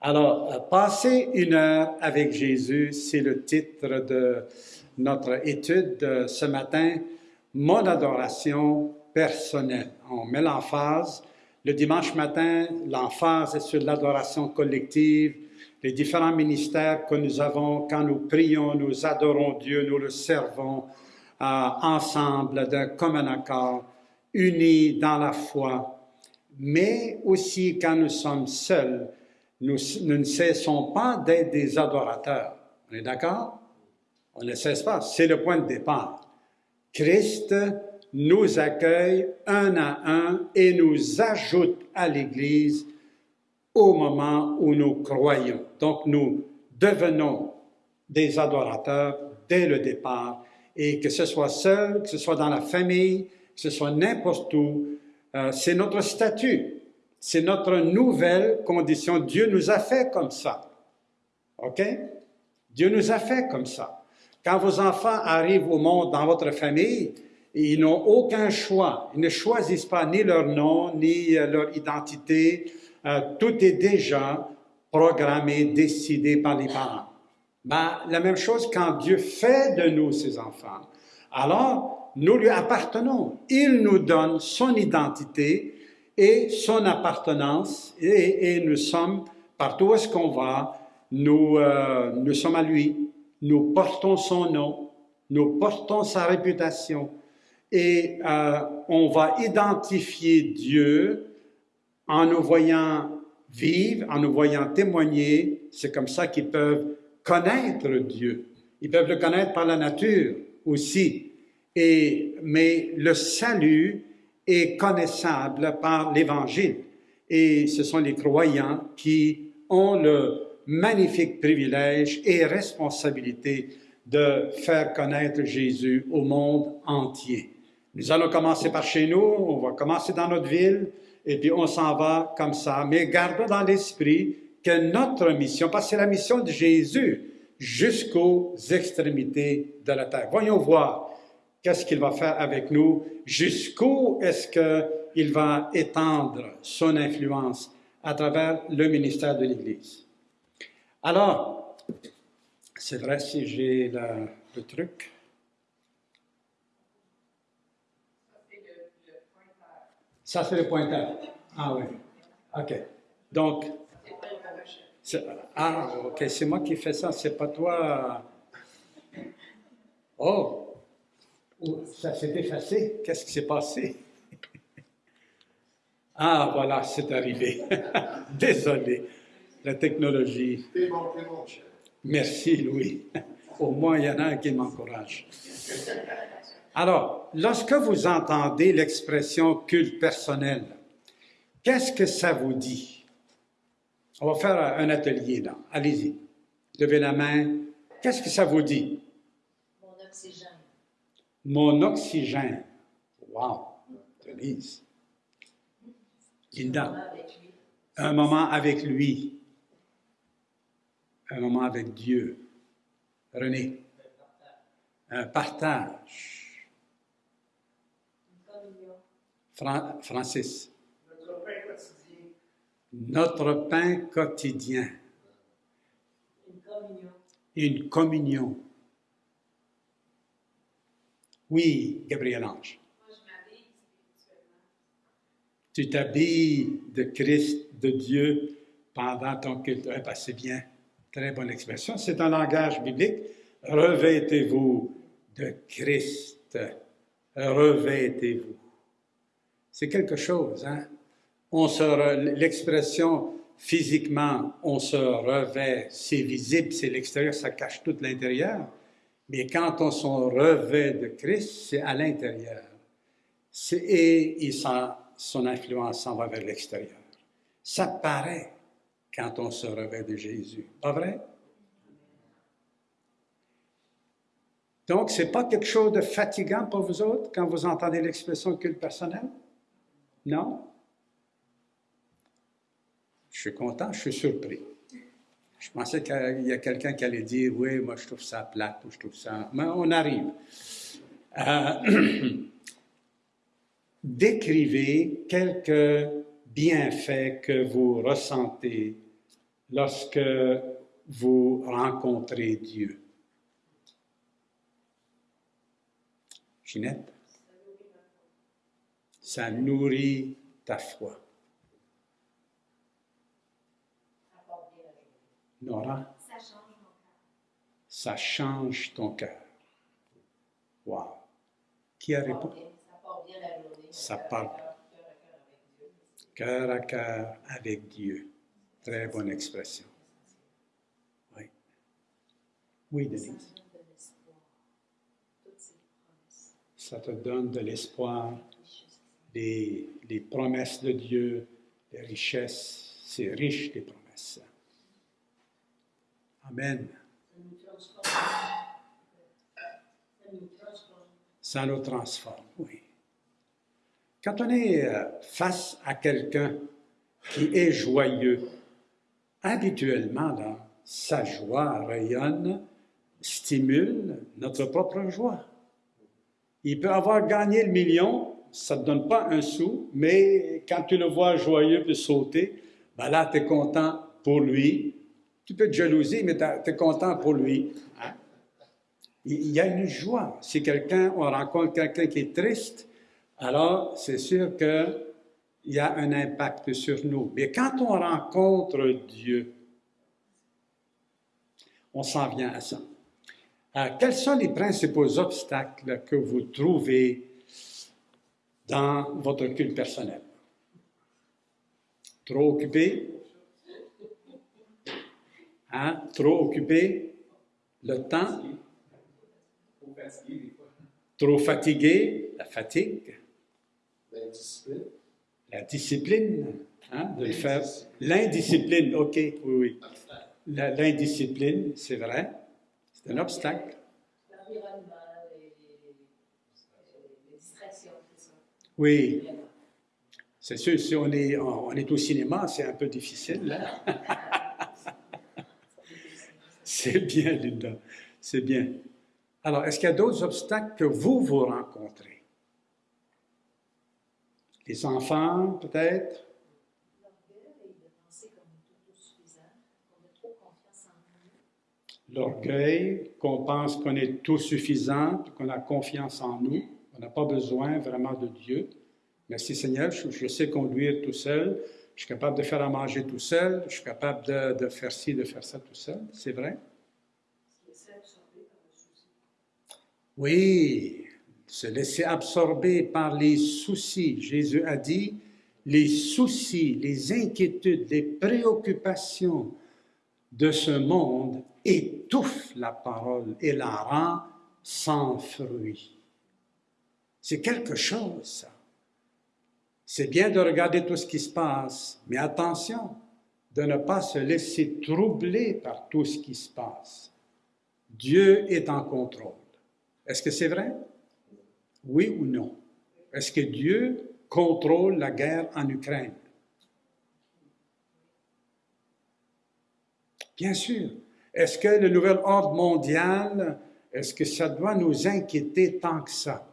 Alors, euh, passer une heure avec Jésus, c'est le titre de notre étude de ce matin, Mon adoration personnelle. On met l'emphase. Le dimanche matin, l'emphase est sur l'adoration collective, les différents ministères que nous avons quand nous prions, nous adorons Dieu, nous le servons euh, ensemble d'un commun accord, unis dans la foi, mais aussi quand nous sommes seuls, nous, ne cessons pas d'être des adorateurs. On est d'accord? On ne cesse pas. C'est le point de départ. Christ nous accueille un à un et nous ajoute à l'Église au moment où nous croyons. Donc nous devenons des adorateurs dès le départ et que ce soit seul, que ce soit dans la famille, que ce soit n'importe où, euh, c'est notre statut. C'est notre nouvelle condition. Dieu nous a fait comme ça. OK? Dieu nous a fait comme ça. Quand vos enfants arrivent au monde dans votre famille, ils n'ont aucun choix. Ils ne choisissent pas ni leur nom, ni euh, leur identité. Euh, tout est déjà programmé, décidé par les parents. Ben, la même chose quand Dieu fait de nous ses enfants. Alors, nous lui appartenons. Il nous donne son identité et son appartenance, et, nous sommes, partout où est-ce qu'on va, nous, euh, nous sommes à lui, nous portons son nom, nous portons sa réputation, et euh, on va identifier Dieu en nous voyant vivre, en nous voyant témoigner. C'est comme ça qu'ils peuvent connaître Dieu. Ils peuvent le connaître par la nature aussi. Et, mais le salut est connaissable par l'Évangile. Et ce sont les croyants qui ont le magnifique privilège et responsabilité de faire connaître Jésus au monde entier. Nous allons commencer par chez nous, on va commencer dans notre ville, et puis on s'en va comme ça. Mais gardons dans l'esprit que notre mission, parce que c'est la mission de Jésus jusqu'aux extrémités de la terre. Voyons voir qu'est-ce qu'il va faire avec nous, jusqu'où est-ce qu'il va étendre son influence à travers le ministère de l'Église? Alors, c'est vrai si j'ai le, truc. Ça, c'est le pointeur. Ah oui. OK. Donc, ah, OK, c'est moi qui fais ça, c'est pas toi. Oh, ça s'est effacé. Qu'est-ce qui s'est passé? Ah, voilà, c'est arrivé. Désolé. La technologie. Merci, Louis. Au moins, il y en a un qui m'encourage. Alors, lorsque vous entendez l'expression culte personnel, qu'est-ce que ça vous dit? On va faire un atelier là. Allez-y. Levez la main. Qu'est-ce que ça vous dit? Mon oxygène mon oxygène. Wow, Denise. Linda. Un moment avec lui. Un moment avec Dieu. René. Un partage. Francis. Notre pain quotidien. Une communion. Une communion. Oui, Gabriel Ange. Moi, je m'habille spirituellement. Tu t'habilles de Christ, de Dieu, pendant ton culte. Eh ben, c'est bien. Très bonne expression. C'est un langage biblique. Revêtez-vous de Christ. Revêtez-vous. C'est quelque chose, hein? On se, l'expression physiquement, on se revêt, c'est visible, c'est l'extérieur, ça cache tout l'intérieur. Mais quand on s'en revêt de Christ, c'est à l'intérieur. Et, et son influence s'en va vers l'extérieur. Ça paraît quand on se revêt de Jésus. Pas vrai? Donc, ce n'est pas quelque chose de fatigant pour vous autres quand vous entendez l'expression culte personnel? Non? Je suis content, je suis surpris. Je pensais qu'il y a quelqu'un qui allait dire Oui, moi je trouve ça plate ou je trouve ça. Mais on arrive. Euh, décrivez quelques bienfaits que vous ressentez lorsque vous rencontrez Dieu. Ginette, ça nourrit ta foi. Apporter la journée. Nora, Ça change mon cœur. ça change ton cœur. Wow. Qui a répondu? ça part bien la journée. Ça Cœur à cœur, cœur à cœur avec Dieu. Très bonne expression. Oui. Oui, Denise. Ça te donne de l'espoir, les, les promesses de Dieu, les richesses. C'est riche, les promesses. Amen. Ça nous transforme. Oui. Quand on est euh, face à quelqu'un qui est joyeux, habituellement, sa joie rayonne, stimule notre propre joie. Il peut avoir gagné le million, ça ne te donne pas un sou, mais quand tu le vois joyeux puis sauter, ben là, tu es content pour lui. Tu peux te jalouser, mais tu es content pour lui. hein? Il y a une joie. Si quelqu'un, on rencontre quelqu'un qui est triste, alors c'est sûr qu'il y a un impact sur nous. Mais quand on rencontre Dieu, on s'en vient à ça. Euh, quels sont les principaux obstacles que vous trouvez dans votre culte personnel? Trop occupé? Hein? Trop occupé? Le temps? Trop fatigué? La fatigue? La discipline? Hein? De le faire. L'indiscipline, OK, oui, oui. L'indiscipline, c'est vrai. C'est un obstacle. L'environnement, les, les, les distractions, c'est ça? Oui, c'est sûr, si on est, on est au cinéma, c'est un peu difficile. là. C'est bien, Linda. C'est bien. Alors, est-ce qu'il y a d'autres obstacles que vous, vous rencontrez? Les enfants, peut-être? L'orgueil qu'on pense qu'on est tout suffisant, qu'on a confiance en nous, on n'a pas besoin vraiment de Dieu. Merci Seigneur, je, je sais conduire tout seul, je suis capable de faire à manger tout seul, je suis capable de, de faire ci, de faire ça tout seul. C'est vrai? Oui, se laisser absorber par les soucis. Jésus a dit, les soucis, les inquiétudes, les préoccupations de ce monde étouffent la parole et la rend sans fruit. C'est quelque chose, ça. C'est bien de regarder tout ce qui se passe, mais attention de ne pas se laisser troubler par tout ce qui se passe. Dieu est en contrôle. Est-ce que c'est vrai? Oui ou non? Est-ce que Dieu contrôle la guerre en Ukraine? Bien sûr. Est-ce que le nouvel ordre mondial, est-ce que ça doit nous inquiéter tant que ça?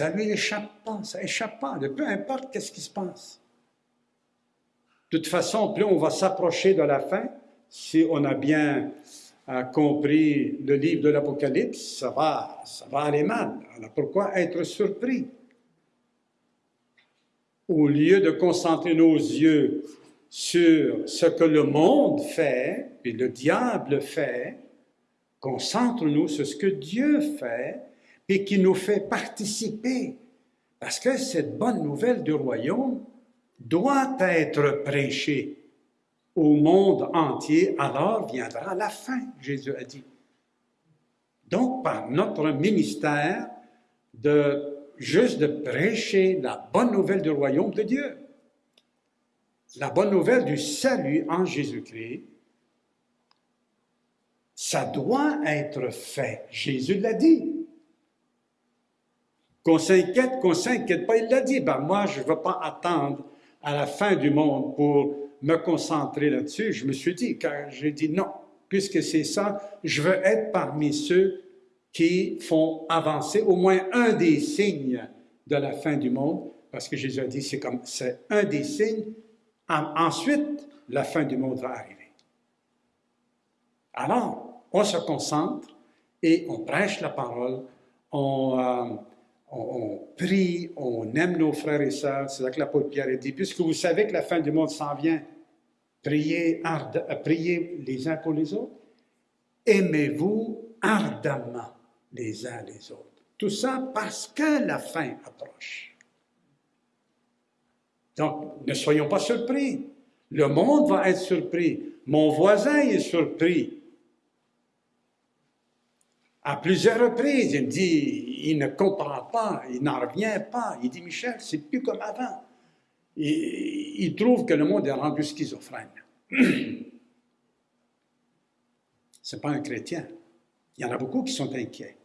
Ça lui échappe pas, ça échappe pas, peu importe qu'est-ce qui se passe. De toute façon, plus on va s'approcher de la fin, si on a bien euh, compris le livre de l'Apocalypse, ça va, ça va aller mal. Alors pourquoi être surpris? Au lieu de concentrer nos yeux sur ce que le monde fait, et le diable fait, concentre-nous sur ce que Dieu fait, et qui nous fait participer. Parce que cette bonne nouvelle du royaume doit être prêchée au monde entier, alors viendra la fin, Jésus a dit. Donc, par notre ministère, de juste de prêcher la bonne nouvelle du royaume de Dieu, la bonne nouvelle du salut en Jésus-Christ, ça doit être fait. Jésus l'a dit. Qu'on s'inquiète, qu'on s'inquiète pas, il l'a dit. Ben moi, je ne veux pas attendre à la fin du monde pour me concentrer là-dessus. Je me suis dit, car j'ai dit non, puisque c'est ça, je veux être parmi ceux qui font avancer au moins un des signes de la fin du monde, parce que Jésus a dit c'est comme c'est un des signes. En- ensuite, la fin du monde va arriver. Alors, on se concentre et on prêche la parole, on, euh, on, prie, on aime nos frères et sœurs. C'est ça que l'apôtre Pierre a dit. Puisque vous savez que la fin du monde s'en vient, priez, euh, priez les uns pour les autres. Aimez-vous ardemment les uns les autres. Tout ça parce que la fin approche. Donc, ne soyons pas surpris. Le monde va être surpris. Mon voisin est surpris. À plusieurs reprises, il dit, il ne comprend pas, il n'en revient pas. Il dit, Michel, c'est plus comme avant. Il, trouve que le monde est rendu schizophrène. C'est pas un chrétien. Il y en a beaucoup qui sont inquiets.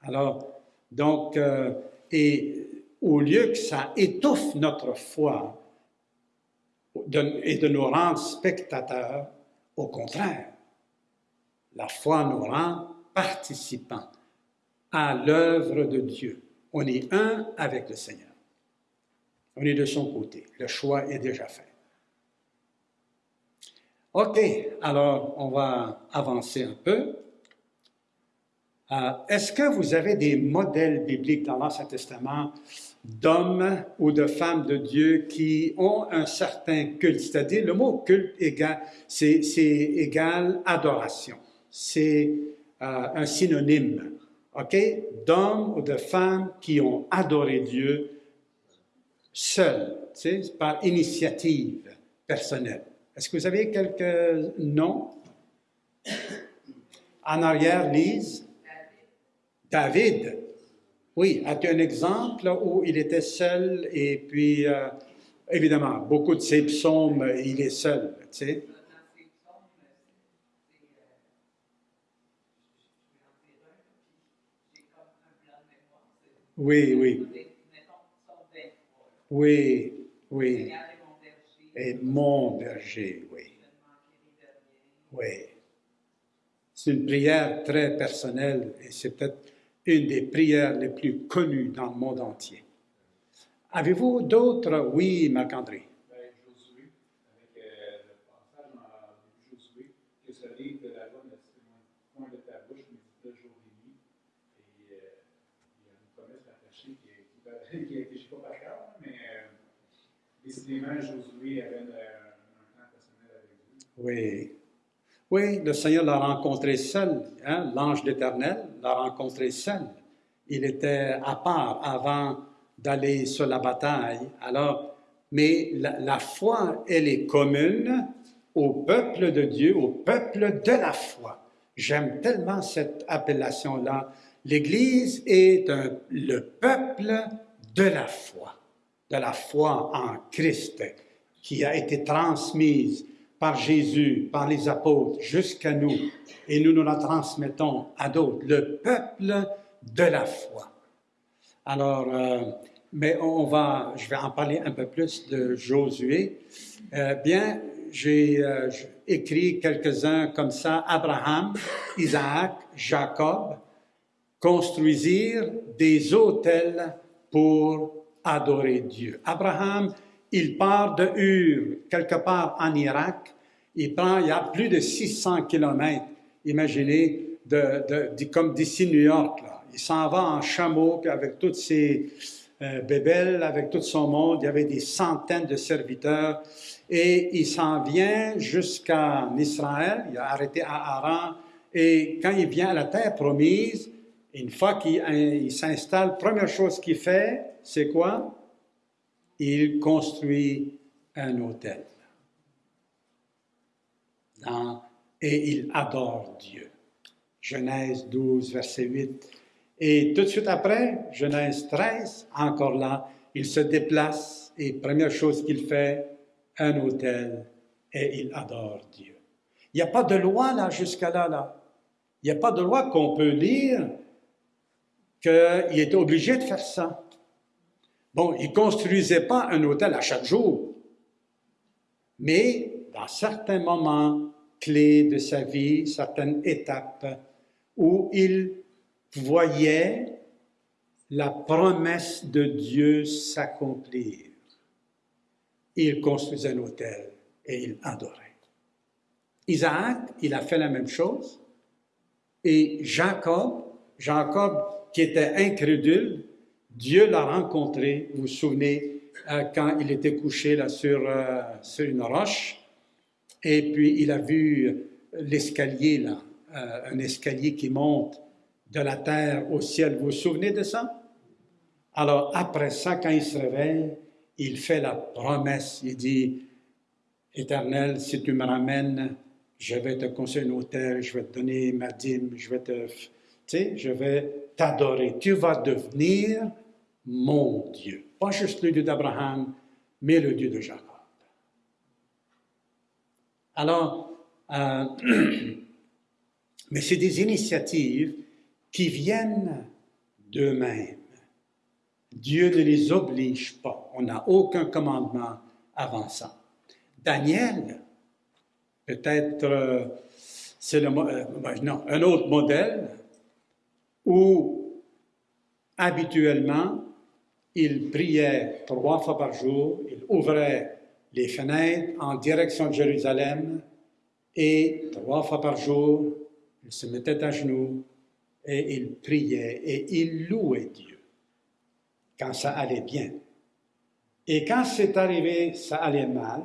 Alors, donc, euh, et au lieu que ça étouffe notre foi et de nous rendre spectateurs, au contraire, la foi nous rend participants à l'œuvre de Dieu. On est un avec le Seigneur. On est de son côté. Le choix est déjà fait. OK, alors on va avancer un peu. Euh, Est-ce que vous avez des modèles bibliques dans l'Ancien Testament d'hommes ou de femmes de Dieu qui ont un certain culte? C'est-à-dire, le mot culte c'est égal adoration. C'est un synonyme, OK? D'hommes ou de femmes qui ont adoré Dieu seuls, par initiative personnelle. Est-ce que vous avez quelques noms? En arrière, Lise? David. Oui, as-tu un exemple où il était seul et puis, euh, évidemment, beaucoup de ses psaumes, il est seul, tu sais? Oui, oui. Oui, oui. Et mon berger, oui. Oui. C'est une prière très personnelle et c'est peut-être une des prières les plus connues dans le monde entier. Avez-vous d'autres? Oui, Marc-André. Ben, Josué, avec euh, le passage dans Josué, que ce livre de la loi ne se loin de ta bouche, mais de jour et nuit. Et euh, il y a une promesse attachée qui, a été, je pas par mais euh, décidément, Josué avait un temps personnel avec Dieu. Oui. Oui, le Seigneur l'a rencontré seul. hein, L'ange d'Éternel l'a rencontré seul. Il était à part avant d'aller sur la bataille. Alors, mais la, foi, elle est commune au peuple de Dieu, au peuple de la foi. J'aime tellement cette appellation-là. L'Église est le peuple de la foi, de la foi en Christ, qui a été transmise par Jésus, par les apôtres, jusqu'à nous, et nous nous la transmettons à d'autres, le peuple de la foi. Alors, euh, mais on va, je vais en parler un peu plus de Josué. Euh, bien, j'ai euh, écrit quelques-uns comme ça. Abraham, Isaac, Jacob construisirent des autels pour adorer Dieu. Abraham, il part de Ur, quelque part en Irak. Il prend, il y a plus de 600 kilomètres, imaginez, de, comme d'ici New York. Là. Il s'en va en chameau, avec toutes ses euh, bébelles, avec tout son monde. Il y avait des centaines de serviteurs. Et il s'en vient jusqu'en Israël. Il a arrêté à Haran. Et quand il vient à la terre promise, une fois qu'il il s'installe, première chose qu'il fait, c'est quoi? Il construit un hôtel. Et il adore Dieu. Genèse 12, verset 8. Et tout de suite après, Genèse 13, encore là, il se déplace et première chose qu'il fait, un hôtel et il adore Dieu. Il n'y a pas de loi là jusqu'à là, là. Il n'y a pas de loi qu'on peut lire qu'il était obligé de faire ça. Bon, il ne construisait pas un hôtel à chaque jour, mais dans certains moments clés de sa vie, certaines étapes où il voyait la promesse de Dieu s'accomplir, il construisait un autel et il adorait. Isaac, il a fait la même chose. Et Jacob, Jacob qui était incrédule, Dieu l'a rencontré, vous vous souvenez, euh, quand il était couché là sur, euh, sur une roche, et puis il a vu l'escalier là, euh, un escalier qui monte de la terre au ciel. Vous vous souvenez de ça? Alors après ça, quand il se réveille, il fait la promesse, il dit, Éternel, si tu me ramènes, je vais te construire un hôtel, je vais te donner ma dîme, je vais te, tu sais, je vais t'adorer. Tu vas devenir mon Dieu. Pas juste le Dieu d'Abraham, mais le Dieu de Jacob. Alors, euh, mais c'est des initiatives qui viennent d'eux-mêmes. Dieu ne les oblige pas. On n'a aucun commandement avant ça. Daniel, peut-être, euh, c'est le, euh, non, un autre modèle où habituellement, il priait trois fois par jour, il ouvrait les fenêtres en direction de Jérusalem et trois fois par jour, il se mettait à genoux et il priait et il louait Dieu quand ça allait bien. Et quand c'est arrivé, ça allait mal,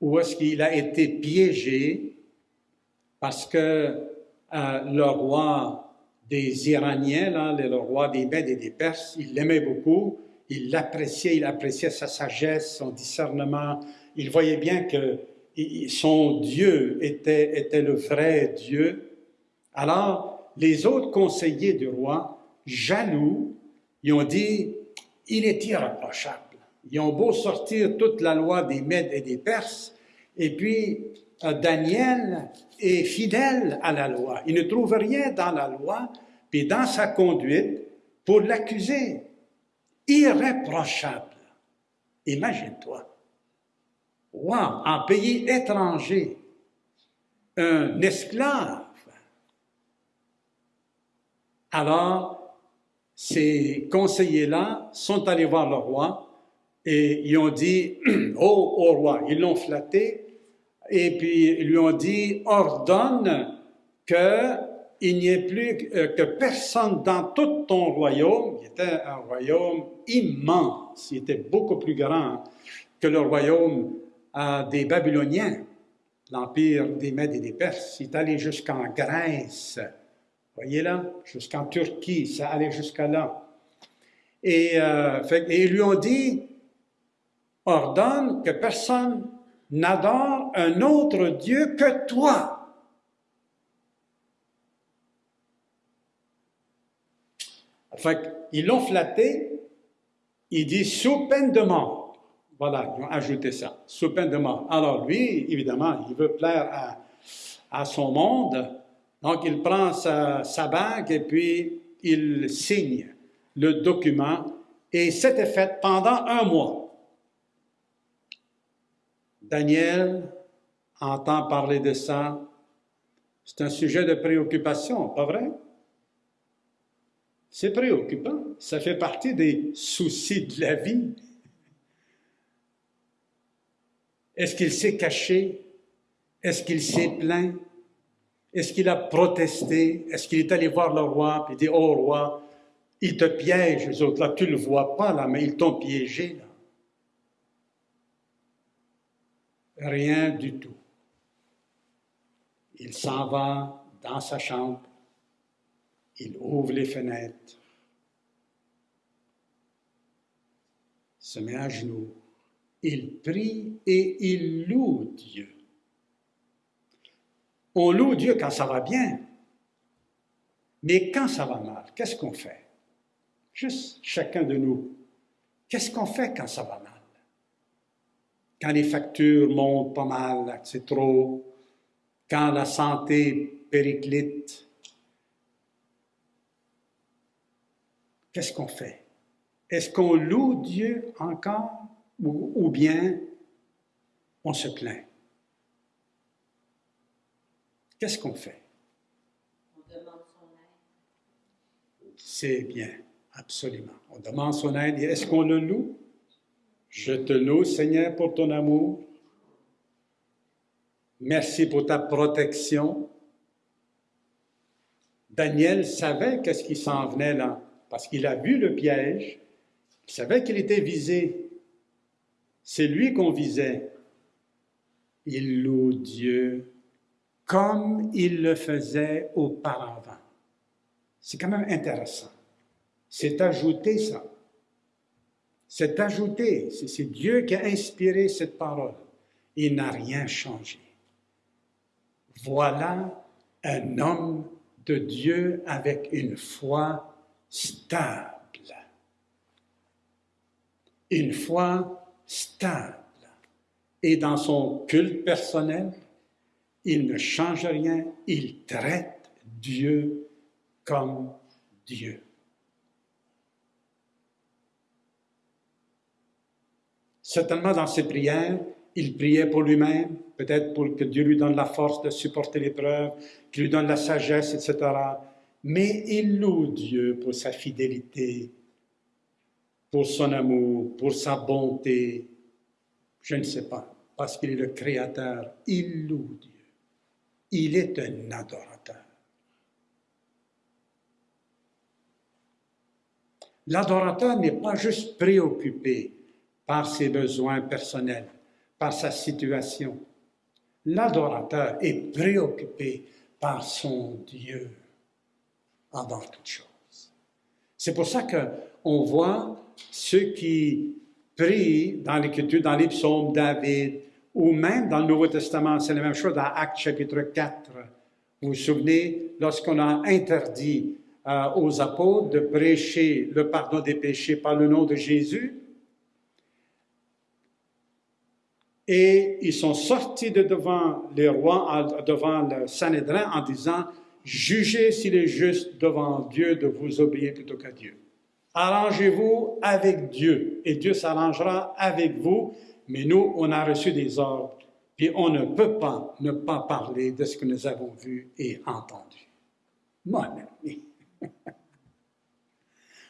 ou est-ce qu'il a été piégé parce que euh, le roi des Iraniens, le roi des Mèdes et des Perses, il l'aimait beaucoup, il l'appréciait, il appréciait sa sagesse, son discernement, il voyait bien que son Dieu était, était le vrai Dieu. Alors, les autres conseillers du roi, jaloux, ils ont dit, il est irréprochable. Ils ont beau sortir toute la loi des Mèdes et des Perses, et puis Daniel est fidèle à la loi. Il ne trouve rien dans la loi, puis dans sa conduite, pour l'accuser. Irréprochable. Imagine-toi. Wow, en pays étranger, un esclave. Alors, ces conseillers-là sont allés voir le roi et ils ont dit, oh, au roi, ils l'ont flatté, et puis ils lui ont dit, ordonne qu'il n'y ait plus euh, que personne dans tout ton royaume, qui était un royaume immense, il était beaucoup plus grand que le royaume euh, des Babyloniens, l'empire des Mèdes et des Perses, il est allé jusqu'en Grèce, voyez là, jusqu'en Turquie, ça allait jusqu'à là. Et, euh, et ils lui ont dit, ordonne que personne n'adore un autre Dieu que toi. Fait ils l'ont flatté, il dit sous peine de mort. Voilà, ils ont ajouté ça, sous peine de mort. Alors lui, évidemment, il veut plaire à, à son monde, donc il prend sa, sa bague et puis il signe le document et c'était fait pendant un mois. Daniel entend parler de ça. C'est un sujet de préoccupation, pas vrai? C'est préoccupant. Ça fait partie des soucis de la vie. Est-ce qu'il s'est caché? Est-ce qu'il s'est plaint? Est-ce qu'il a protesté? Est-ce qu'il est allé voir le roi et dit, oh roi, il te piège, les autres, là, tu ne le vois pas, là, mais ils t'ont piégé, là. Rien du tout. Il s'en va dans sa chambre, il ouvre les fenêtres, se met à genoux, il prie et il loue Dieu. On loue Dieu quand ça va bien, mais quand ça va mal, qu'est-ce qu'on fait? Juste chacun de nous, qu'est-ce qu'on fait quand ça va mal? quand les factures montent pas mal, c'est trop, quand la santé périclite, qu'est-ce qu'on fait? Est-ce qu'on loue Dieu encore ou, bien on se plaint? Qu'est-ce qu'on fait? On demande son aide. C'est bien. Absolument. On demande son aide. Et Est-ce qu'on le loue? Je te loue, Seigneur, pour ton amour. Merci pour ta protection. Daniel savait qu'est-ce qui s'en venait là, parce qu'il a vu le piège. Il savait qu'il était visé. C'est lui qu'on visait. Il loue Dieu comme il le faisait auparavant. C'est quand même intéressant. C'est ajouté ça. C'est ajouté. C'est Dieu qui a inspiré cette parole. Il n'a rien changé. Voilà un homme de Dieu avec une foi stable. Une foi stable. Et dans son culte personnel, il ne change rien, il traite Dieu comme Dieu. Certainement dans ses prières, il priait pour lui-même, peut-être pour que Dieu lui donne la force de supporter l'épreuve, qu'il lui donne la sagesse, etc. Mais il loue Dieu pour sa fidélité, pour son amour, pour sa bonté. Je ne sais pas, parce qu'il est le Créateur. Il loue Dieu. Il est un adorateur. L'adorateur n'est pas juste préoccupé par ses besoins personnels, par sa situation. L'adorateur est préoccupé par son Dieu avant toute chose. C'est pour ça qu'on voit ceux qui prient dans l'Écriture, dans les psaumes, David, ou même dans le Nouveau Testament, c'est la même chose dans Actes chapitre 4. Vous vous souvenez, lorsqu'on a interdit euh, aux apôtres de prêcher le pardon des péchés par le nom de Jésus, et ils sont sortis de devant les rois, devant le Sanhédrin en disant, jugez s'il est juste devant Dieu de vous obéir plutôt qu'à Dieu. Arrangez-vous avec Dieu et Dieu s'arrangera avec vous, mais nous, on a reçu des ordres, puis on ne peut pas ne pas parler de ce que nous avons vu et entendu. Mon ami.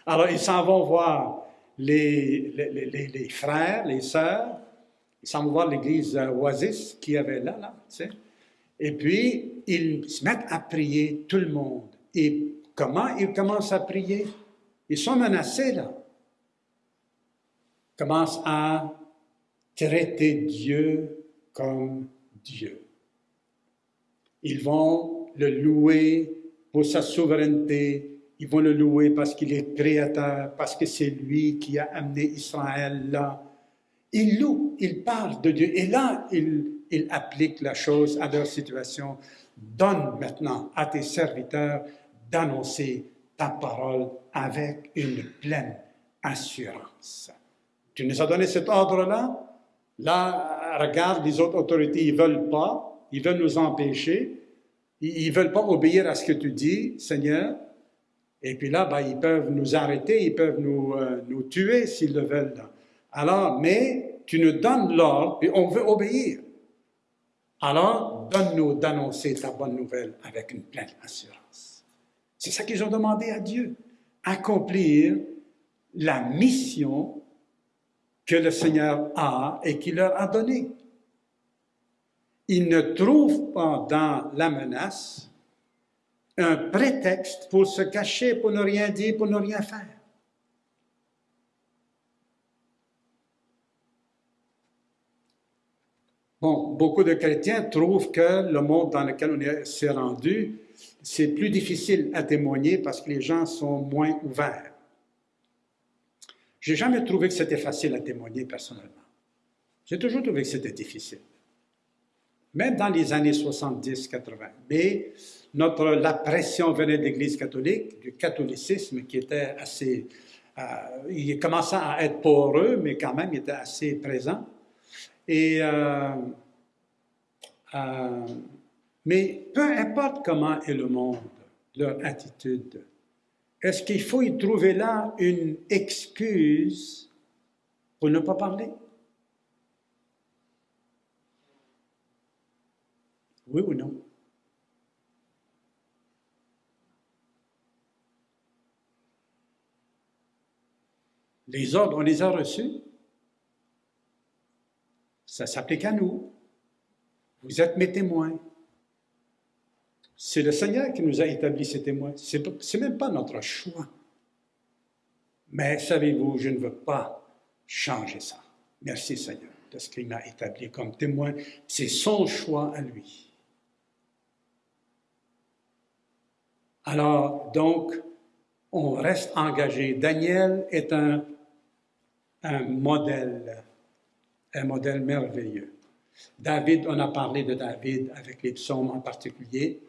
Alors, ils s'en vont voir les, les, les, frères, les sœurs, ils s'en vont voir l'église Oasis qui avait là, là, tu sais. Et puis, ils se mettent à prier, tout le monde. Et comment ils commencent à prier? Ils sont menacés, là. Ils commencent à traiter Dieu comme Dieu. Ils vont le louer pour sa souveraineté, ils vont le louer parce qu'il est créateur, parce que c'est lui qui a amené Israël là. Ils louent, ils parlent de Dieu. Et là, ils, ils appliquent la chose à leur situation. Donne maintenant à tes serviteurs d'annoncer ta parole avec une pleine assurance. Tu nous as donné cet ordre-là, Là, regarde, les autres autorités, ils ne veulent pas, ils veulent nous empêcher, ils ne veulent pas obéir à ce que tu dis, Seigneur. Et puis là, ben, ils peuvent nous arrêter, ils peuvent nous, euh, nous tuer s'ils le veulent. Alors, mais tu nous donnes l'ordre, et on veut obéir. Alors, donne-nous d'annoncer ta bonne nouvelle avec une pleine assurance. C'est ça qu'ils ont demandé à Dieu, accomplir la mission que le Seigneur a et qu'il leur a donné. Ils ne trouvent pas dans la menace un prétexte pour se cacher, pour ne rien dire, pour ne rien faire. Bon, beaucoup de chrétiens trouvent que le monde dans lequel on s'est rendu, c'est plus difficile à témoigner parce que les gens sont moins ouverts. J'ai jamais trouvé que c'était facile à témoigner personnellement. J'ai toujours trouvé que c'était difficile. Même dans les années 70-80. Mais notre, la pression venait de l'Église catholique, du catholicisme qui était assez... Euh, il commençait à être poreux, mais quand même, il était assez présent. Et, euh, euh, mais peu importe comment est le monde, leur attitude, est-ce qu'il faut y trouver là une excuse pour ne pas parler? Oui ou non? Les ordres, on les a reçus? Ça s'applique à nous. Vous êtes mes témoins. C'est le Seigneur qui nous a établi ces témoins. Ce n'est même pas notre choix. Mais savez-vous, je ne veux pas changer ça. Merci Seigneur de ce qu'il m'a établi comme témoin. C'est son choix à lui. Alors, donc, on reste engagé. Daniel est un, un modèle, un modèle merveilleux. David, on a parlé de David avec les psaumes en particulier.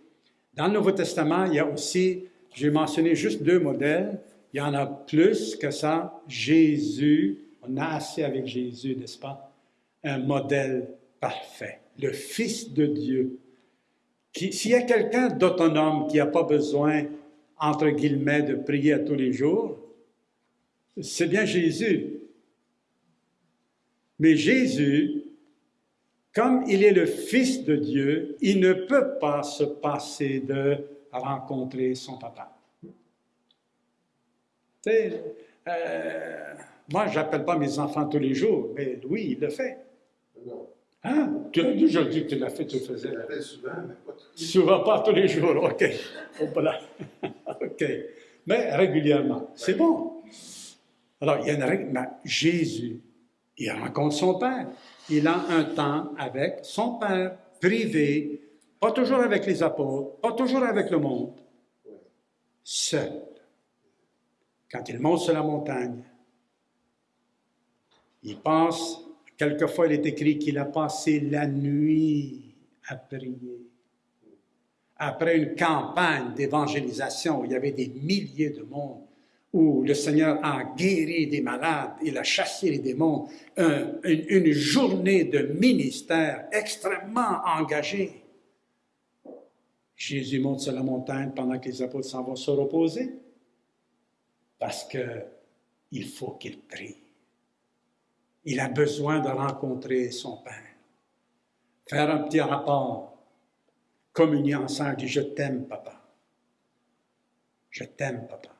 Dans le Nouveau Testament, il y a aussi, j'ai mentionné juste deux modèles, il y en a plus que ça. Jésus, on a assez avec Jésus, n'est-ce pas? Un modèle parfait, le Fils de Dieu. S'il y a quelqu'un d'autonome qui n'a pas besoin, entre guillemets, de prier à tous les jours, c'est bien Jésus. Mais Jésus, comme il est le Fils de Dieu, il ne peut pas se passer de rencontrer son papa. Tu sais, euh, moi, je n'appelle pas mes enfants tous les jours, mais Louis, il le fait. Non. Hein? Tu as déjà dit que tu l'as fait, tu le faisais. Je souvent, mais pas tout. Souvent, pas tous les jours, OK. Voilà. OK. Mais régulièrement. C'est bon. Alors, il y a une règle. mais Jésus, il rencontre son Père. Il a un temps avec son Père, privé, pas toujours avec les apôtres, pas toujours avec le monde, seul. Quand il monte sur la montagne, il passe, quelquefois il est écrit qu'il a passé la nuit à prier. Après une campagne d'évangélisation il y avait des milliers de monde, où le Seigneur a guéri des malades, il a chassé les démons, un- une, une journée de ministère extrêmement engagée. Jésus monte sur la montagne pendant que les apôtres s'en vont se reposer parce qu'il faut qu'il prie. Il a besoin de rencontrer son Père. Faire un petit rapport, communier ensemble, dire Je t'aime, papa. Je t'aime, papa.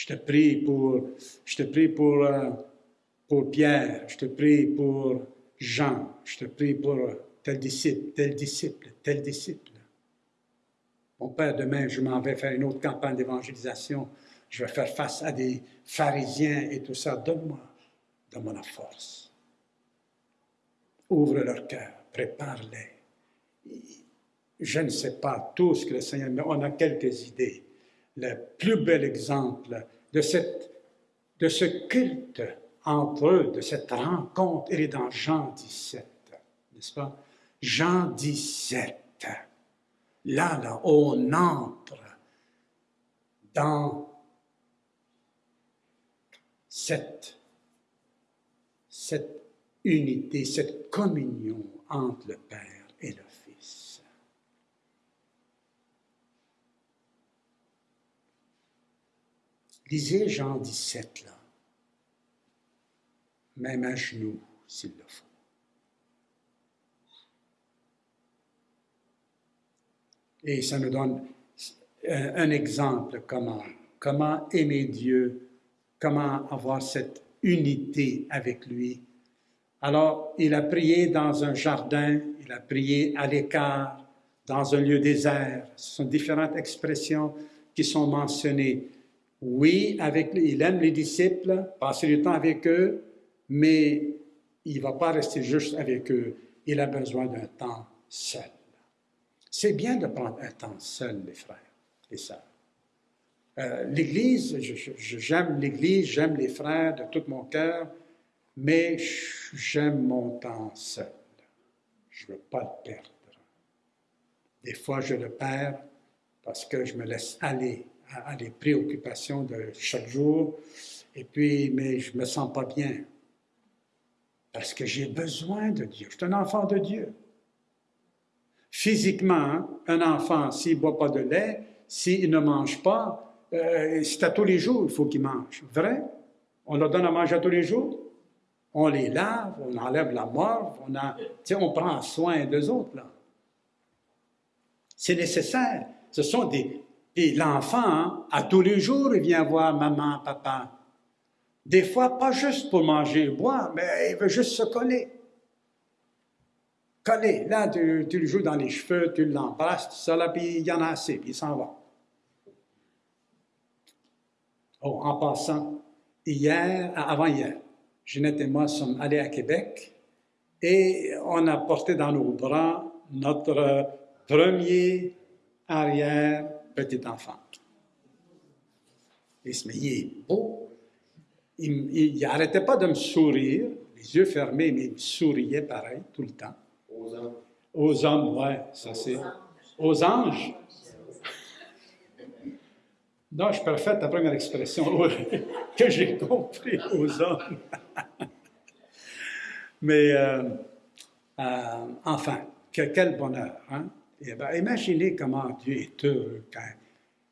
Je te prie pour, je te prie pour, euh, pour Pierre, je te prie pour Jean, je te prie pour tel disciple, tel disciple, tel disciple. Mon Père, demain, je m'en vais faire une autre campagne d'évangélisation. Je vais faire face à des pharisiens et tout ça. Donne-moi, donne-moi la force. Ouvre leur cœur, prépare-les. Je ne sais pas tout ce que le Seigneur, mais on a quelques idées. Le plus bel exemple de, ce culte entre eux, de cette rencontre, il est dans Jean 17, n'est-ce pas? Jean 17. Là, là, on entre dans cette, cette unité, cette communion entre le Père et le Fils. Lisez Jean 17, là, même à genoux, s'il le faut. Et ça nous donne un, un exemple comment, comment aimer Dieu, comment avoir cette unité avec lui. Alors, il a prié dans un jardin, il a prié à l'écart, dans un lieu désert. Ce sont différentes expressions qui sont mentionnées. Oui, avec, il aime les disciples, passer du temps avec eux, mais il ne va pas rester juste avec eux. Il a besoin d'un temps seul. C'est bien de prendre un temps seul, les frères et sœurs. Euh, L'Église, j'aime l'Église, j'aime les frères de tout mon cœur, mais j'aime mon temps seul. Je ne veux pas le perdre. Des fois, je le perds parce que je me laisse aller à, à les préoccupations de chaque jour, et puis, mais je ne me sens pas bien parce que j'ai besoin de Dieu. Je suis un enfant de Dieu. Physiquement, un enfant, s'il ne boit pas de lait, s'il ne mange pas, euh, c'est à tous les jours il faut qu'il mange. Vrai? On leur donne à manger à tous les jours? On les lave, on enlève la morve, on, a, on prend soin d'eux autres. Là. C'est nécessaire. Ce sont des... Et l'enfant, hein, à tous les jours, il vient voir maman, papa. Des fois, pas juste pour manger et boire, mais il veut juste se coller. Coller. Là, tu, le joues dans les cheveux, tu l'embrasses, tout ça, là, puis il y en a assez, puis il s'en va. Oh, en passant, hier, avant-hier, Ginette et moi sommes allés à Québec et on a porté dans nos bras notre premier arrière petit enfant. Il se met, il est beau. Il n'arrêtait pas de me sourire, les yeux fermés, mais il me souriait pareil tout le temps. Aux hommes. Aux hommes, ouais, ça c'est. Aux anges. Non, je préfère ta première expression que j'ai compris aux hommes. Mais euh, euh, enfin, que, quel bonheur. Hein? Et ben, imaginez comment Dieu est heureux quand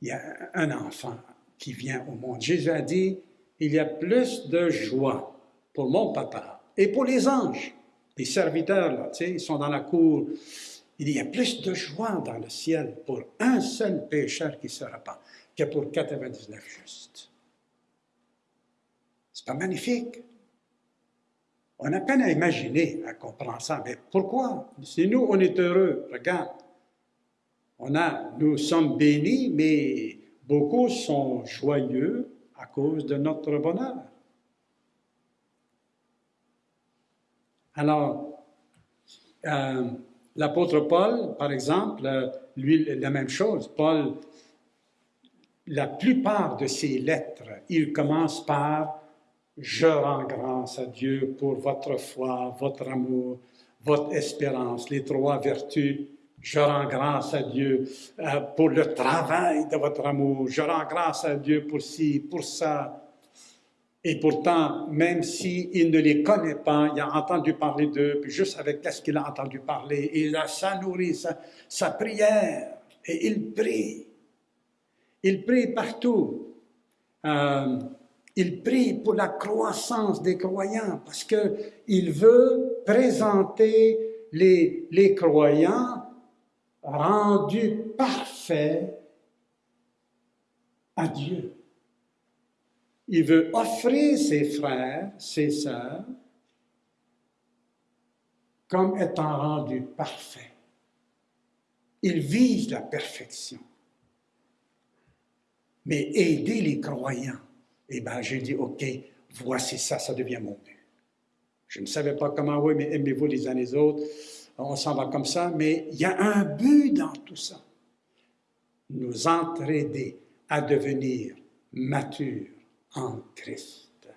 il y a un enfant qui vient au monde. Jésus a dit, il y a plus de joie pour mon papa et pour les anges. Les serviteurs, là, ils sont dans la cour. Il y a plus de joie dans le ciel pour un seul pécheur qui se repent que pour 99 justes. C'est pas magnifique? On a peine à imaginer, à comprendre ça. Mais pourquoi? Si nous, on est heureux, regarde. On a, nous sommes bénis, mais beaucoup sont joyeux à cause de notre bonheur. Alors, euh, l'apôtre Paul, par exemple, lui, la même chose. Paul, la plupart de ses lettres, il commence par Je rends grâce à Dieu pour votre foi, votre amour, votre espérance, les trois vertus. Je rends grâce à Dieu euh, pour le travail de votre amour. Je rends grâce à Dieu pour ci, pour ça. Et pourtant, même s'il ne les connaît pas, il a entendu parler d'eux, puis juste avec ce qu'il a entendu parler, il a ça nourri sa, sa prière, et il prie. Il prie partout. Euh, il prie pour la croissance des croyants parce qu'il veut présenter les, les croyants rendus parfaits à Dieu. Il veut offrir ses frères, ses sœurs, comme étant rendus parfaits. Il vise la perfection. Mais aider les croyants, eh bien, j'ai dit, OK, voici ça, ça devient mon but. Je ne savais pas comment, oui, mais aimez-vous les uns les autres. On s'en va comme ça, mais il y a un but dans tout ça. Nous entraider à devenir matures en Christ.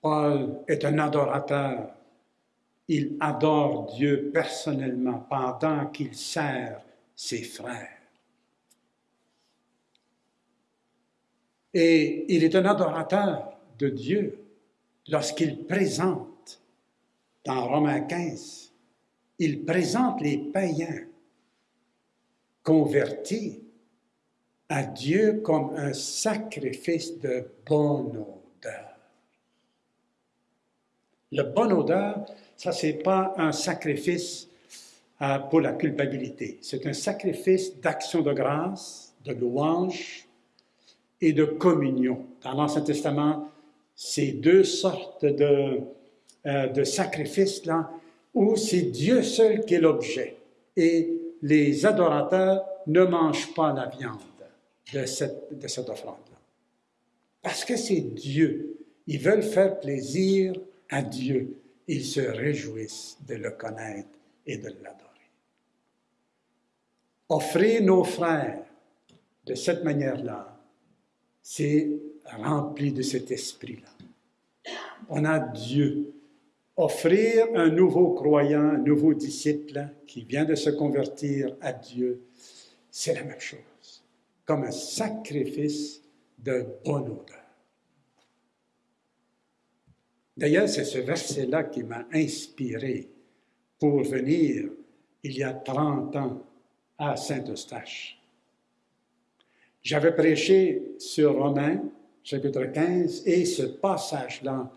Paul est un adorateur. Il adore Dieu personnellement pendant qu'il sert ses frères. Et il est un adorateur de Dieu lorsqu'il présente, dans Romains 15, il présente les païens convertis à Dieu comme un sacrifice de bonne odeur. Le bonne odeur, ça, c'est pas un sacrifice euh, pour la culpabilité. C'est un sacrifice d'action de grâce, de louange et de communion. Dans l'Ancien Testament, ces deux sortes de, euh, sacrifices-là, où c'est Dieu seul qui est l'objet. Et les adorateurs ne mangent pas la viande de cette, de cette offrande-là. Parce que c'est Dieu. Ils veulent faire plaisir à Dieu. Ils se réjouissent de le connaître et de l'adorer. Offrir nos frères de cette manière-là, c'est rempli de cet esprit-là. On a Dieu offrir un nouveau croyant, un nouveau disciple qui vient de se convertir à Dieu, c'est la même chose, comme un sacrifice de bonne odeur. D'ailleurs, c'est ce verset-là qui m'a inspiré pour venir, il y a 30 ans, à Saint-Eustache. J'avais prêché sur Romains, chapitre 15, et ce passage-là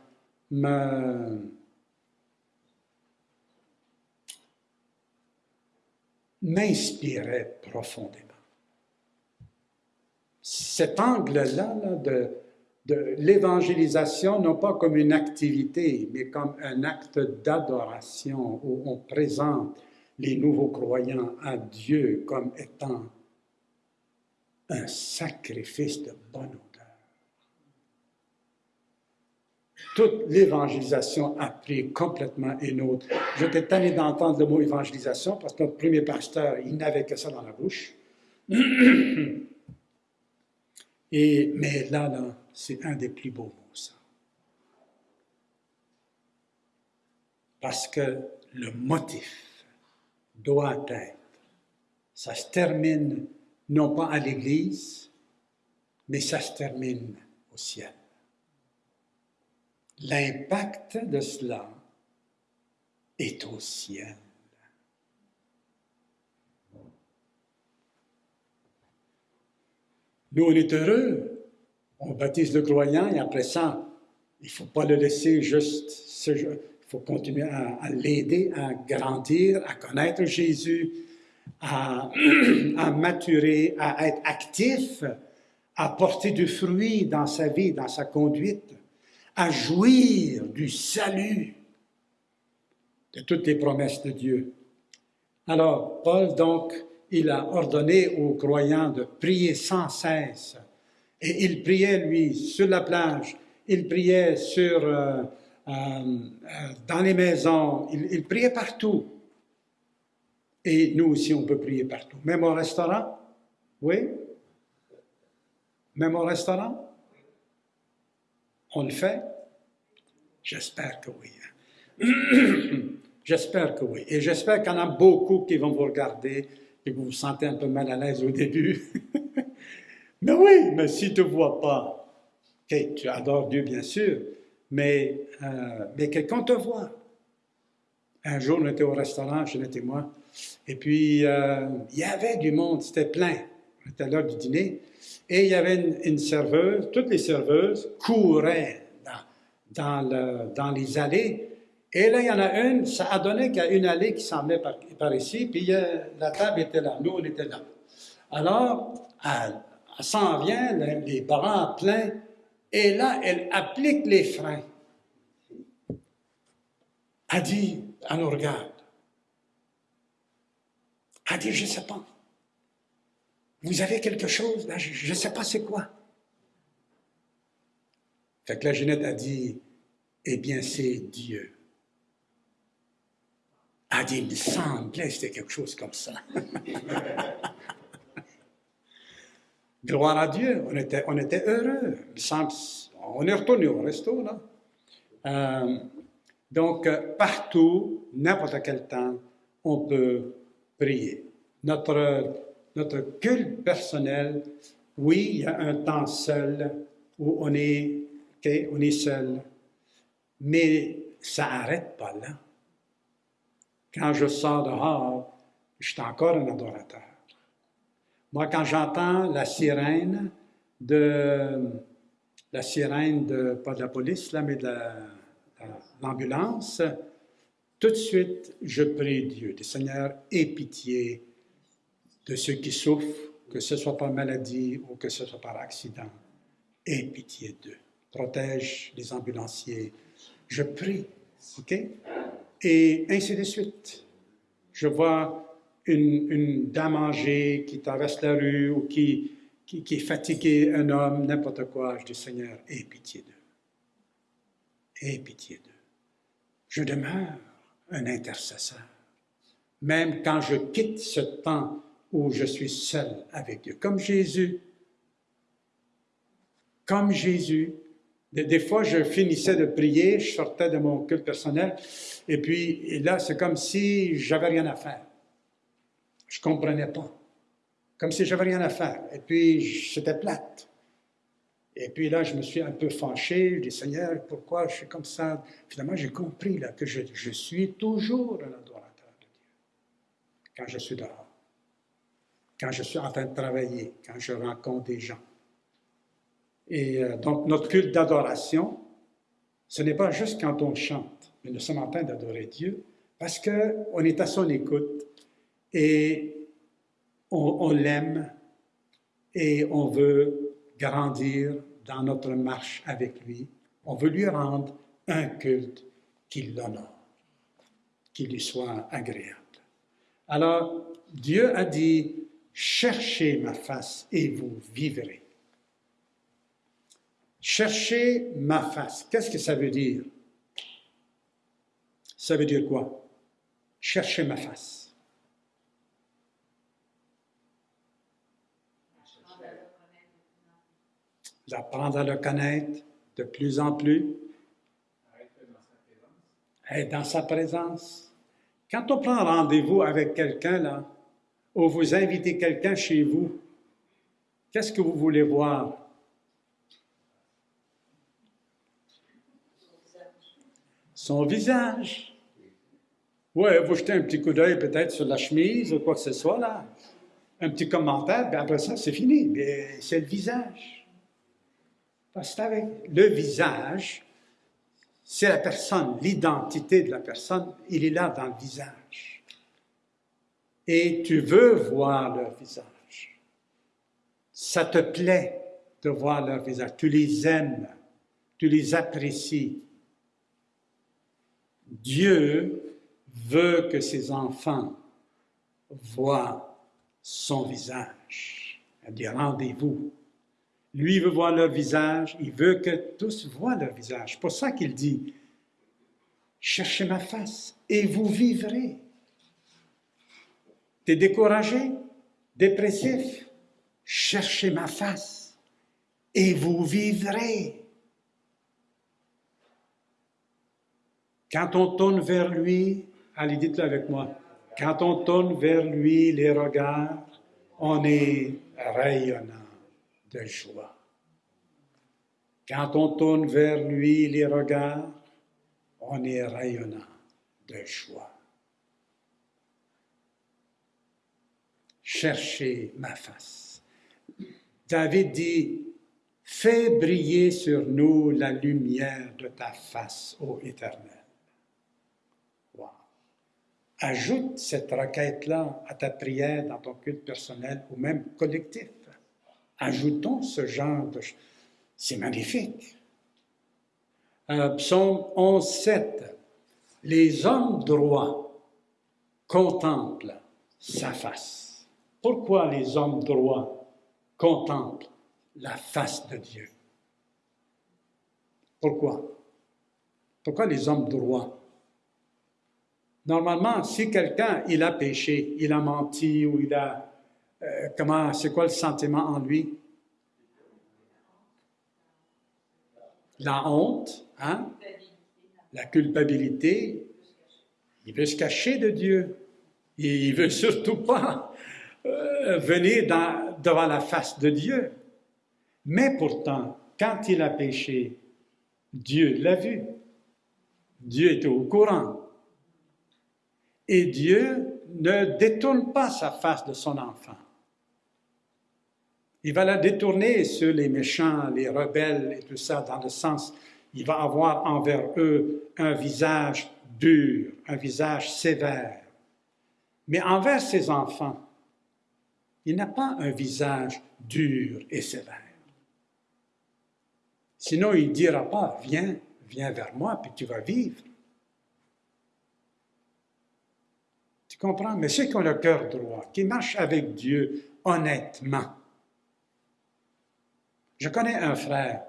m'inspirait profondément. cet angle-là là, de, de l'évangélisation, non pas comme une activité, mais comme un acte d'adoration où on présente les nouveaux croyants à Dieu comme étant un sacrifice de bonne odeur. Toute l'évangélisation a pris complètement une autre. J'étais tanné d'entendre le mot évangélisation parce que notre premier pasteur, il n'avait que ça dans la bouche. Mais là, là, c'est un des plus beaux mots, ça. Parce que le motif doit être, ça se termine non pas à l'Église, mais ça se termine au ciel. L'impact de cela est au ciel. Nous, on est heureux. On baptise le croyant et après ça, il ne faut pas le laisser juste Il faut continuer à, l'aider à grandir, à connaître Jésus, à, maturer, à être actif, à porter du fruit dans sa vie, dans sa conduite, à jouir du salut de toutes les promesses de Dieu. Alors, Paul, donc, il a ordonné aux croyants de prier sans cesse. Et il priait, lui, sur la plage, il priait sur, euh, euh, dans les maisons, il, il, priait partout. Et nous aussi, on peut prier partout. Même au restaurant, oui? Même au restaurant? On le fait? J'espère que oui. j'espère que oui. Et j'espère qu'il y en a beaucoup qui vont vous regarder et vous vous sentez un peu mal à l'aise au début. mais oui, mais si tu ne vois pas, okay, tu adores Dieu bien sûr, mais, euh, mais quelqu'un te voit. Un jour, on était au restaurant, je l'étais moi, et puis euh, il y avait du monde, c'était plein. Était l'heure du dîner, et il y avait une, serveuse, toutes les serveuses couraient dans, dans, le, dans les allées et là, il y en a une, ça a donné qu'il y a une allée qui met par, par, ici, puis euh, la table était là, nous, on était là. Alors, elle, elle s'en vient, les bras pleins, et là, elle applique les freins. Elle dit, elle nous regarde. Elle dit, je ne sais pas. Vous avez quelque chose, là, je ne sais pas c'est quoi. Fait que la Ginette a dit, eh bien, c'est Dieu. A dit, il me c'était quelque chose comme ça. Gloire à Dieu, on était, on était heureux. On est retourné au resto, là. Euh, donc, partout, n'importe quel temps, on peut prier. Notre, notre culte personnel, oui, il y a un temps seul où on est, okay, est seul, mais ça n'arrête pas là. Quand je sors dehors, je suis encore un adorateur. Moi, quand j'entends la sirène de la sirène de, pas de la police, là, mais de l'ambulance, tout de suite, je prie Dieu, Seigneur, aie pitié de ceux qui souffrent, que ce soit par maladie ou que ce soit par accident. Aie pitié d'eux. Protège les ambulanciers. Je prie, OK? et ainsi de suite. Je vois une, une dame âgée qui traverse la rue ou qui, qui, qui est fatiguée, un homme, n'importe quoi. Je dis, Seigneur, aie pitié d'eux. Aie pitié d'eux. Je demeure un intercesseur. Même quand je quitte ce temps où je suis seul avec Dieu. Comme Jésus. Comme Jésus, des, fois, je finissais de prier, je sortais de mon culte personnel, et puis là, c'est comme si j'avais rien à faire. Je comprenais pas. Comme si j'avais rien à faire. Et puis, c'était plate. Et puis là, je me suis un peu fâché. Je dis, Seigneur, pourquoi je suis comme ça? Finalement, j'ai compris là, que je, je suis toujours un adorateur de Dieu. Quand je suis dehors. Quand je suis en train de travailler. Quand je rencontre des gens. Et euh, donc, notre culte d'adoration, ce n'est pas juste quand on chante, mais nous sommes en train d'adorer Dieu parce qu'on est à son écoute et on, on l'aime et on veut grandir dans notre marche avec lui. On veut lui rendre un culte qui l'honore, qui lui soit agréable. Alors, Dieu a dit, cherchez ma face et vous vivrez. Cherchez ma face. Qu'est-ce que ça veut dire? Ça veut dire quoi? Cherchez ma face. D'apprendre à le connaître de plus en plus, Être dans sa présence. Quand on prend rendez-vous avec quelqu'un, là, ou vous invitez quelqu'un chez vous, qu'est-ce que vous voulez voir? Son visage. Ouais, vous jetez un petit coup d'œil peut-être sur la chemise ou quoi que ce soit, là. Un petit commentaire, après ça, c'est fini. Mais c'est le visage. Parce que avec le visage, c'est la personne, l'identité de la personne, il est là dans le visage. Et tu veux voir leur visage. Ça te plaît de voir leur visage. Tu les aimes, tu les apprécies. Dieu veut que ses enfants voient son visage. Il des rendez-vous. Lui veut voir leur visage, il veut que tous voient leur visage. C'est pour ça qu'il dit, cherchez ma face et vous vivrez. T'es découragé, dépressif, cherchez ma face et vous vivrez. Quand on tourne vers lui, allez dites-le avec moi, quand on tourne vers lui les regards, on est rayonnant de joie. Quand on tourne vers lui les regards, on est rayonnant de joie. Cherchez ma face. David dit, Fais briller sur nous la lumière de ta face, ô Éternel. Wow. Ajoute cette requête-là à ta prière dans ton culte personnel ou même collectif. Ajoutons ce genre de. C'est magnifique. Euh, psaume 11, 7. Les hommes droits contemplent sa face. Pourquoi les hommes droits contemplent la face de Dieu? Pourquoi? Pourquoi les hommes droits? Normalement, si quelqu'un, il a péché, il a menti ou il a... euh, comment, c'est quoi le sentiment en lui? La honte, hein? la culpabilité. Il veut se cacher de Dieu. Il veut surtout pas euh, venir devant la face de Dieu. Mais pourtant, quand il a péché, Dieu l'a vu. Dieu était au courant. Et Dieu ne détourne pas sa face de son enfant. Il va la détourner sur les méchants, les rebelles et tout ça, dans le sens, il va avoir envers eux un visage dur, un visage sévère. Mais envers ses enfants, il n'a pas un visage dur et sévère. Sinon, il ne dira pas, viens, viens vers moi, puis tu vas vivre. Tu comprends? Mais ceux qui ont le cœur droit, qui marchent avec Dieu honnêtement. Je connais un frère,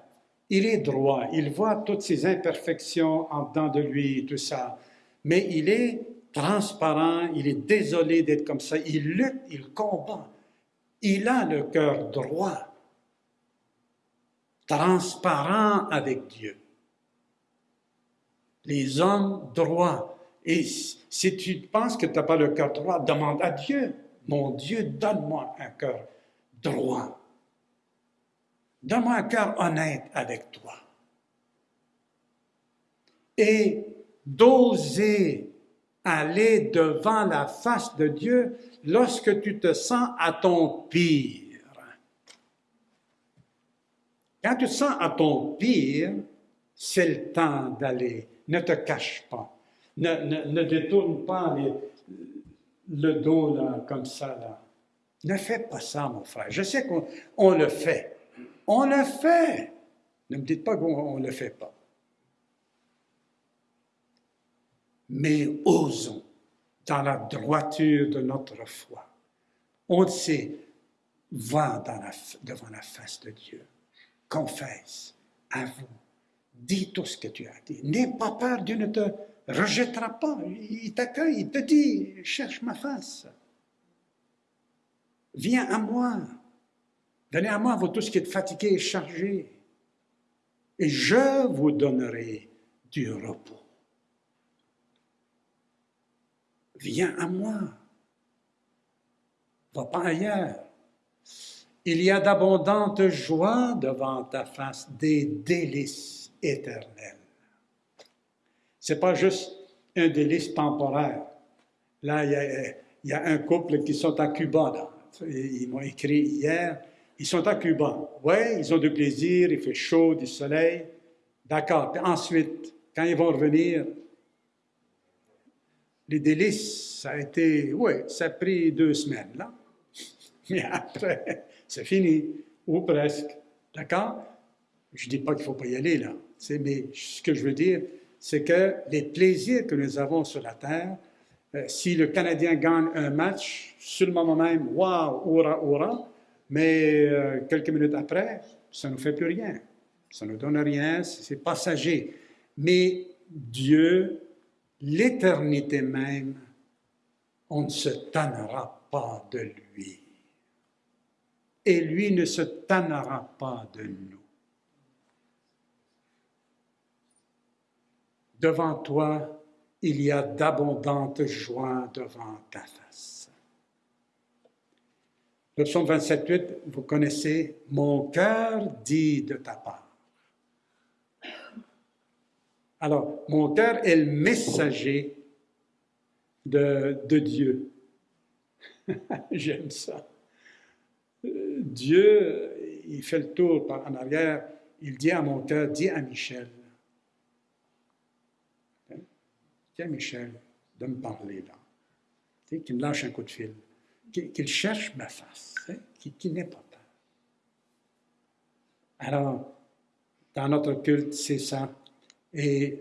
il est droit, il voit toutes ses imperfections en dedans de lui, tout ça, mais il est transparent, il est désolé d'être comme ça, il lutte, il combat. Il a le cœur droit, transparent avec Dieu. Les hommes droits. Et si tu penses que tu n'as pas le cœur droit, demande à Dieu. Mon Dieu, donne-moi un cœur droit. Donne-moi un cœur honnête avec toi. Et d'oser aller devant la face de Dieu lorsque tu te sens à ton pire. Quand tu te sens à ton pire, c'est le temps d'aller. Ne te cache pas. Ne, ne- ne détourne pas le dos là, comme ça. Là. Ne fais pas ça, mon frère. Je sais qu'on on le fait. On le fait. Ne me dites pas qu'on ne le fait pas. Mais osons, dans la droiture de notre foi, on sait, va devant la face de Dieu, confesse, avoue, dis tout ce que tu as dit. N'aie pas peur, Dieu ne te rejettera pas. Il t'accueille, il te dit, cherche ma face. Viens à moi. Venez à moi, vous tous qui êtes fatigués et chargés. Et je vous donnerai du repos. Viens à moi. Va pas ailleurs. Il y a d'abondantes joies devant ta face, des délices éternels. C'est pas juste un délice temporaire. Là, il y a, un couple qui sont à Cuba. Ils m'ont écrit hier. Ils sont à Cuba. Oui, ils ont du plaisir, il fait chaud, du soleil. D'accord. Ensuite, quand ils vont revenir, les délices, ça a été, oui, ça a pris deux semaines, là. Mais après, c'est fini, ou presque. D'accord? Je ne dis pas qu'il ne faut pas y aller, là. Mais ce que je veux dire, c'est que les plaisirs que nous avons sur la terre, euh, si le Canadien gagne un match, sur le moment même, waouh, hurrah, hurrah, mais euh, quelques minutes après, ça ne nous fait plus rien. Ça ne nous donne rien, c'est passager. Mais Dieu, l'éternité même, on ne se tannera pas de lui. Et lui ne se tannera pas de nous. Devant toi, il y a d'abondantes joies devant ta face. Le psaume 27, vous connaissez, Mon cœur dit de ta part. Alors, mon cœur est le messager de, Dieu. J'aime ça. Dieu, il fait le tour par en arrière, il dit à mon cœur, dis à Michel, Tiens, Michel, de me parler là. Qu'il me lâche un coup de fil. Qu'il cherche ma face. Hein, qu'il n'ait pas peur. Alors, dans notre culte, c'est ça. Et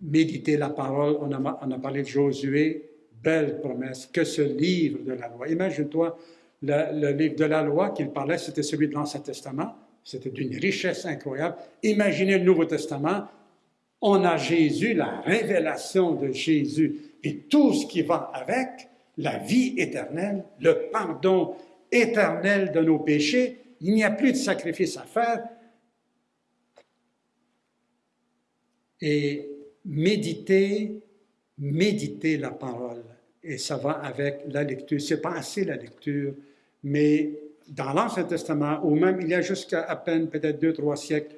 méditer la parole, on a, parlé de Josué, belle promesse, que ce livre de la loi. Imagine-toi, le, le, livre de la loi qu'il parlait, c'était celui de l'Ancien Testament. C'était d'une richesse incroyable. Imaginez le Nouveau Testament, on a Jésus, la révélation de Jésus et tout ce qui va avec, la vie éternelle, le pardon éternel de nos péchés. Il n'y a plus de sacrifice à faire. Et méditer, méditer la parole. Et ça va avec la lecture. C'est pas assez la lecture, mais dans l'Ancien Testament, ou même il y a jusqu'à à peine peut-être deux, trois siècles,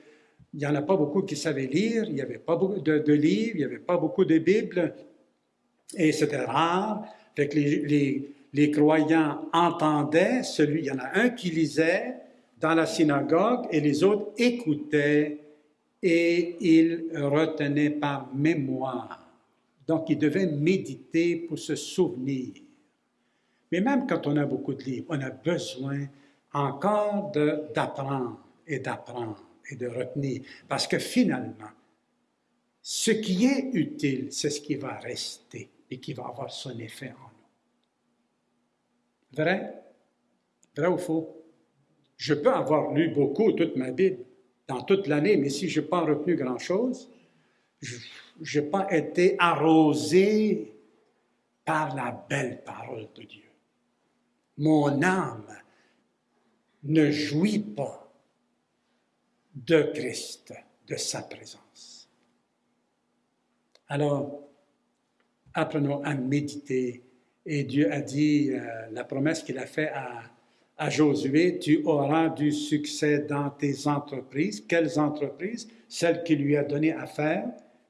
il n'y en a pas beaucoup qui savaient lire, il n'y avait pas beaucoup de, livres, il n'y avait pas beaucoup de Bibles, et c'était rare. Fait que les, les, croyants entendaient, celui, il y en a un qui lisait dans la synagogue et les autres écoutaient et ils retenaient par mémoire. Donc, ils devaient méditer pour se souvenir. Mais même quand on a beaucoup de livres, on a besoin encore d'apprendre et d'apprendre et de retenir. Parce que finalement, ce qui est utile, c'est ce qui va rester et qui va avoir son effet en nous. Vrai? Vrai ou faux? Je peux avoir lu beaucoup toute ma Bible dans toute l'année, mais si je n'ai pas retenu grand-chose, je n'ai pas été arrosé par la belle parole de Dieu. Mon âme ne jouit pas de Christ, de sa présence. Alors, apprenons à méditer. Et Dieu a dit, euh, la promesse qu'il a faite à, à Josué, tu auras du succès dans tes entreprises. Quelles entreprises? Celles qu'il lui a donné à faire,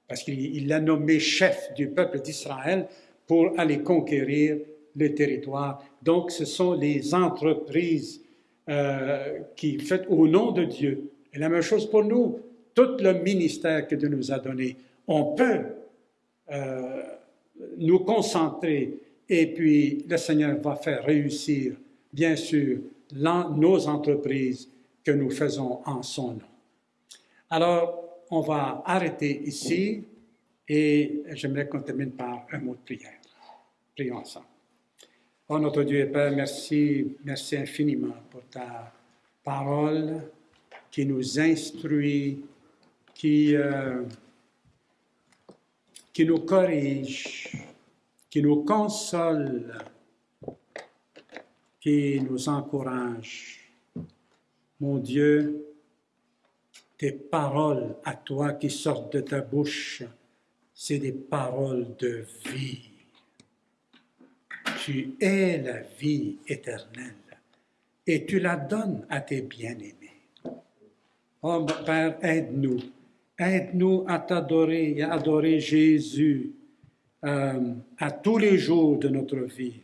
parce qu'il l'a nommé chef du peuple d'Israël pour aller conquérir le territoire. Donc, ce sont les entreprises euh, qui au nom de Dieu. Et la même chose pour nous. Tout le ministère que Dieu nous a donné, on peut euh, nous concentrer et puis le Seigneur va faire réussir bien sûr, nos entreprises que nous faisons en son nom. Alors, on va arrêter ici et j'aimerais qu'on termine par un mot de prière. Prions ensemble. Oh notre Dieu et Père, merci, merci infiniment pour ta parole qui nous instruit, qui, euh, qui nous corrige, qui nous console, qui nous encourage. Mon Dieu, tes paroles à toi qui sortent de ta bouche, c'est des paroles de vie. Tu es la vie éternelle et tu la donnes à tes bien-aimés. Oh Père, aide-nous. Aide-nous à t'adorer et à adorer Jésus euh, à tous les jours de notre vie.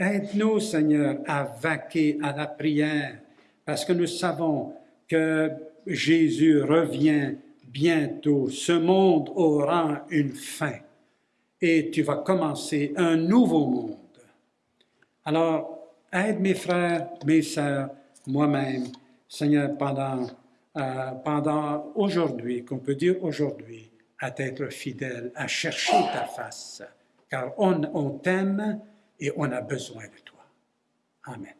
Aide-nous, Seigneur, à vaquer à la prière parce que nous savons que Jésus revient bientôt. Ce monde aura une fin et tu vas commencer un nouveau monde. Alors, aide mes frères, mes sœurs, moi-même, Seigneur, pendant, euh, pendant aujourd'hui, qu'on peut dire aujourd'hui, à être fidèle, à chercher ta face, car on, on t'aime et on a besoin de toi. Amen.